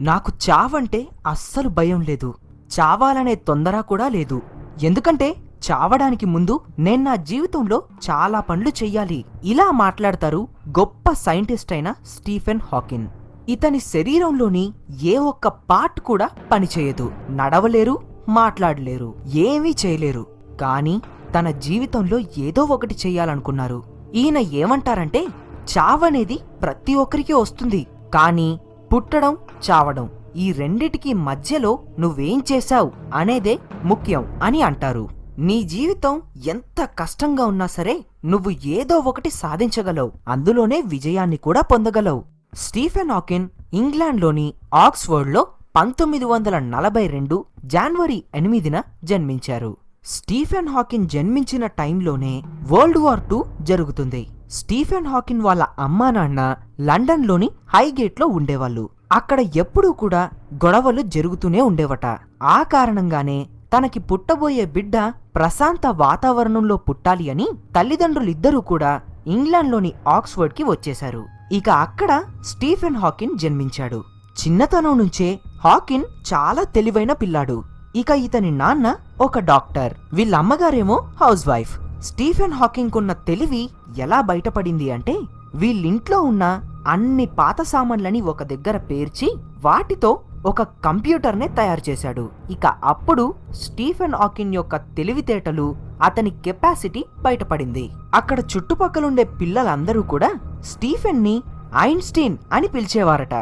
నాకు చావంటే అస్సలు భయం లేదు. చావాలనే తొందర కూడా లేదు. ఎందుకంటే చావడానికి ముందు నేను నా జీవితంలో చాలా పనులు చెయ్యాలి. ఇలా మాట్లాడతారు గొప్ప సైంటిస్ట్ అయిన స్టీఫెన్ హాకిన్ ఇతని శరీరంలోని ఏ ఒక్క పార్ట్ కూడా పనిచేయదు. నడవలేరు మాట్లాడలేరు ఏమీ చేయలేరు. కానీ తన జీవితంలో ఏదో ఒకటి చెయ్యాలనుకున్నారు. ఈయన ఏమంటారంటే చావనేది ప్రతి ఒక్కరికి వస్తుంది. కానీ పుట్టడం చావడం. ఈ రెండిటికి మధ్యలో నువ్వేం చేశావు అనేదే ముఖ్యం అని అంటారు. నీ జీవితం ఎంత కష్టంగా ఉన్నా సరే నువ్వు ఏదో ఒకటి సాధించగలవు. అందులోనే విజయాన్ని కూడా పొందగలవు. స్టీఫెన్ హాకిన్ ఇంగ్లాండ్లోని ఆక్స్ఫర్డ్లో పంతొమ్మిది వందల నలభై రెండు జనవరి ఎనిమిదిన జన్మించారు. స్టీఫెన్ హాకిన్ జన్మించిన టైంలోనే వరల్డ్ వార్ టూ జరుగుతుంది. స్టీఫెన్ హాకిన్ వాళ్ళ అమ్మా నాన్న లండన్లోని హైగేట్లో ఉండేవాళ్ళు. అక్కడ ఎప్పుడూ కూడా గొడవలు జరుగుతూనే ఉండేవట. ఆ కారణంగానే తనకి పుట్టబోయే బిడ్డ ప్రశాంత వాతావరణంలో పుట్టాలి అని తల్లిదండ్రులిద్దరూ కూడా ఇంగ్లాండ్లోని ఆక్స్ఫర్డ్కి వచ్చేశారు. ఇక అక్కడ స్టీఫెన్ హాకిన్ జన్మించాడు. చిన్నతనం నుంచే హాకిన్ చాలా తెలివైన పిల్లాడు. ఇక ఇతని నాన్న ఒక డాక్టర్. వీళ్ళ అమ్మగారేమో హౌస్ వైఫ్. స్టీఫెన్ హాకింగ్ ఉన్న తెలివి ఎలా బయటపడింది అంటే వీళ్ళింట్లో ఉన్న అన్ని పాత సామాన్లని ఒక దగ్గర పేర్చి వాటితో ఒక కంప్యూటర్నే తయారు చేశాడు. ఇక అప్పుడు స్టీఫెన్ ఆకిన్ యొక్క తెలివితేటలు అతని కెపాసిటీ బయటపడింది. అక్కడ చుట్టుపక్కలుండే పిల్లలందరూ కూడా స్టీఫెన్ని ఐన్స్టీన్ అని పిలిచేవారట.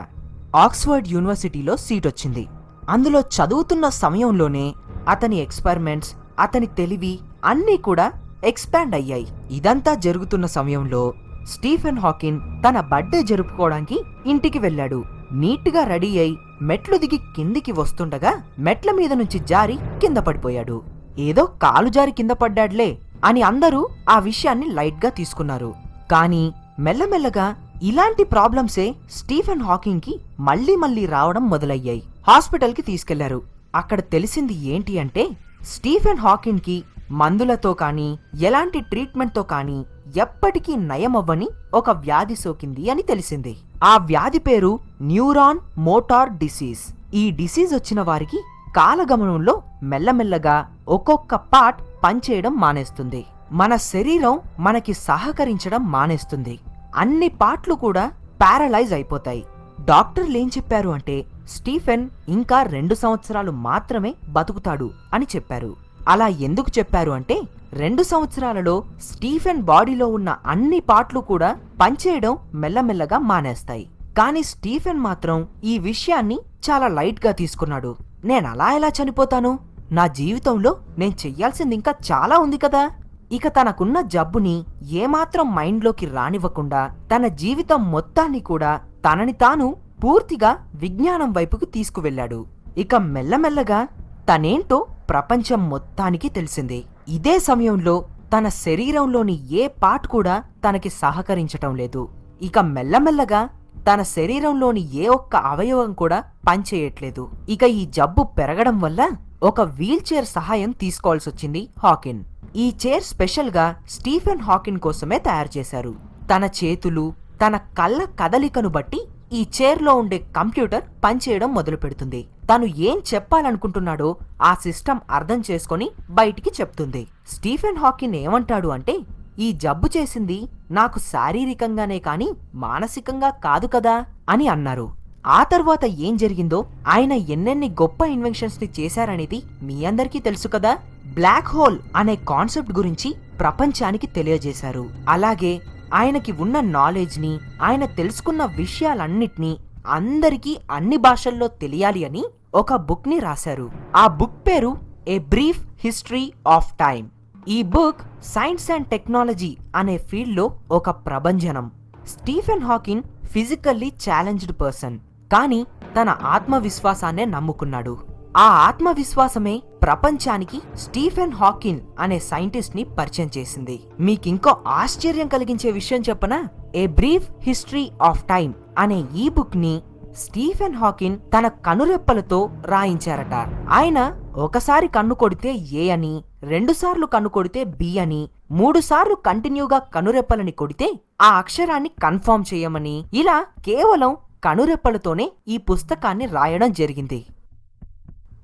ఆక్స్ఫర్డ్ యూనివర్సిటీలో సీట్ వచ్చింది. అందులో చదువుతున్న సమయంలోనే అతని ఎక్స్పెరిమెంట్స్ అతని తెలివి అన్నీ కూడా ఎక్స్పాండ్ అయ్యాయి. ఇదంతా జరుగుతున్న సమయంలో స్టీఫెన్ హాకిన్ తన బర్త్డే జరుపుకోవడానికి ఇంటికి వెళ్ళాడు. నీట్గా రెడీ అయి మెట్లు దిగి కిందికి వస్తుండగా మెట్ల మీద నుంచి జారి కింద పడిపోయాడు. ఏదో కాలు జారి కింద పడ్డాడ్లే అని అందరూ ఆ విషయాన్ని లైట్గా తీసుకున్నారు. కానీ మెల్లమెల్లగా ఇలాంటి ప్రాబ్లమ్సే స్టీఫెన్ హాకింగ్కి మళ్ళీ మళ్ళీ మళ్ళీ రావడం మొదలయ్యాయి. హాస్పిటల్కి తీసుకెళ్ళారు. అక్కడ తెలిసింది ఏంటి అంటే స్టీఫెన్ హాకిన్కి మందులతో కానీ ఎలాంటి ట్రీట్మెంట్తో కానీ ఎప్పటికీ నయమవ్వని ఒక వ్యాధి సోకింది అని తెలిసింది. ఆ వ్యాధి పేరు న్యూరాన్ మోటార్ డిసీజ్. ఈ డిసీజ్ వచ్చిన వారికి కాలగమనంలో మెల్లమెల్లగా ఒక్కొక్క పార్ట్ పనిచేయడం మానేస్తుంది. మన శరీరం మనకి సహకరించడం మానేస్తుంది. అన్ని పార్ట్లు కూడా పారలైజ్ అయిపోతాయి. డాక్టర్లు ఏం చెప్పారు అంటే స్టీఫెన్ ఇంకా రెండు సంవత్సరాలు మాత్రమే బతుకుతాడు అని చెప్పారు. అలా ఎందుకు చెప్పారు అంటే రెండు సంవత్సరాలలో స్టీఫెన్ బాడీలో ఉన్న అన్ని పార్ట్లు కూడా పనిచేయడం మెల్లమెల్లగా మానేస్తాయి. కానీ స్టీఫెన్ మాత్రం ఈ విషయాన్ని చాలా లైట్గా తీసుకున్నాడు. నేను అలా ఎలా చనిపోతాను? నా జీవితంలో నేను చెయ్యాల్సింది ఇంకా చాలా ఉంది కదా. ఇక తనకున్న జబ్బుని ఏమాత్రం మైండ్లోకి రానివ్వకుండా తన జీవితం మొత్తాన్ని కూడా తనని తాను పూర్తిగా విజ్ఞానం వైపుకు తీసుకువెళ్ళాడు. ఇక మెల్లమెల్లగా తనేంటో ప్రపంచం మొత్తానికి తెలిసింది. ఇదే సమయంలో తన శరీరంలోని ఏ పార్ట్ కూడా తనకి సహకరించటం లేదు. ఇక మెల్లమెల్లగా తన శరీరంలోని ఏ ఒక్క అవయవం కూడా పనిచేయట్లేదు. ఇక ఈ జబ్బు పెరగడం వల్ల ఒక వీల్ చైర్ సహాయం తీసుకోవాల్సి వచ్చింది హాకిన్. ఈ చైర్ స్పెషల్గా స్టీఫెన్ హాకిన్ కోసమే తయారు చేశారు. తన చేతులు తన కళ్ళ కదలికను బట్టి ఈ చైర్లో ఉండే కంప్యూటర్ పనిచేయడం మొదలు పెడుతుంది తను ఏం చెప్పాలనుకుంటున్నాడో ఆ సిస్టమ్ అర్థం చేసుకొని బయటికి చెప్తుంది. స్టీఫెన్ హాకిన్ ఏమంటాడు అంటే ఈ జబ్బు చేసింది నాకు శారీరకంగానే కాని మానసికంగా కాదు కదా అని అన్నారు. ఆ తర్వాత ఏం జరిగిందో ఆయన ఎన్నెన్ని గొప్ప ఇన్వెన్షన్స్ని చేశారనేది మీ అందరికీ తెలుసు కదా? బ్లాక్ హోల్ అనే కాన్సెప్ట్ గురించి ప్రపంచానికి తెలియజేశారు. అలాగే ఆయనకి ఉన్న నాలెడ్జ్ని ఆయన తెలుసుకున్న విషయాలన్నిటినీ అందరికీ అన్ని భాషల్లో తెలియాలి అని ఒక బుక్ని రాశారు. ఆ బుక్ పేరు a brief history of time ఈ బుక్ సైన్స్ అండ్ టెక్నాలజీ అనే ఫీల్డ్లో ఒక ప్రభంజనం. Stephen Hawking physically challenged person కానీ తన ఆత్మవిశ్వాసాన్నే నమ్ముకున్నాడు. ఆ ఆత్మవిశ్వాసమే ప్రపంచానికి స్టీఫెన్ హాకిన్ అనే సైంటిస్ట్ని పరిచయం చేసింది. మీకింకో ఆశ్చర్యం కలిగించే విషయం చెప్పన? A brief history of time అనే ఈ బుక్ని స్టీఫెన్ హాకిన్ తన కనురెప్పలతో రాయించారట. ఆయన ఒకసారి కన్ను కొడితే ఏ అని రెండుసార్లు కన్ను కొడితే బి అని మూడుసార్లు కంటిన్యూగా కనురెప్పలని కొడితే ఆ అక్షరాన్ని కన్ఫర్మ్ చేయమని ఇలా కేవలం కనురెప్పలతోనే ఈ పుస్తకాన్ని రాయడం జరిగింది.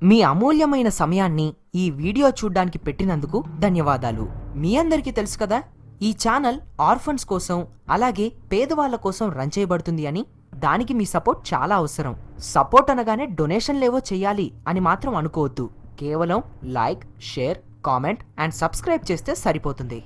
మీ అమూల్యమైన సమయాన్ని ఈ వీడియో చూడ్డానికి పెట్టినందుకు ధన్యవాదాలు. మీ అందరికీ తెలుసు కదా ఈ ఛానల్ ఆర్ఫన్స్ కోసం అలాగే పేదవాళ్ళ కోసం రన్ చేయబడుతుంది అని దానికి మీ సపోర్ట్ చాలా అవసరం. సపోర్ట్ అనగానే డొనేషన్లేవో చేయాలి అని మాత్రం అనుకోవద్దు. కేవలం like share comment and subscribe చేస్తే సరిపోతుంది.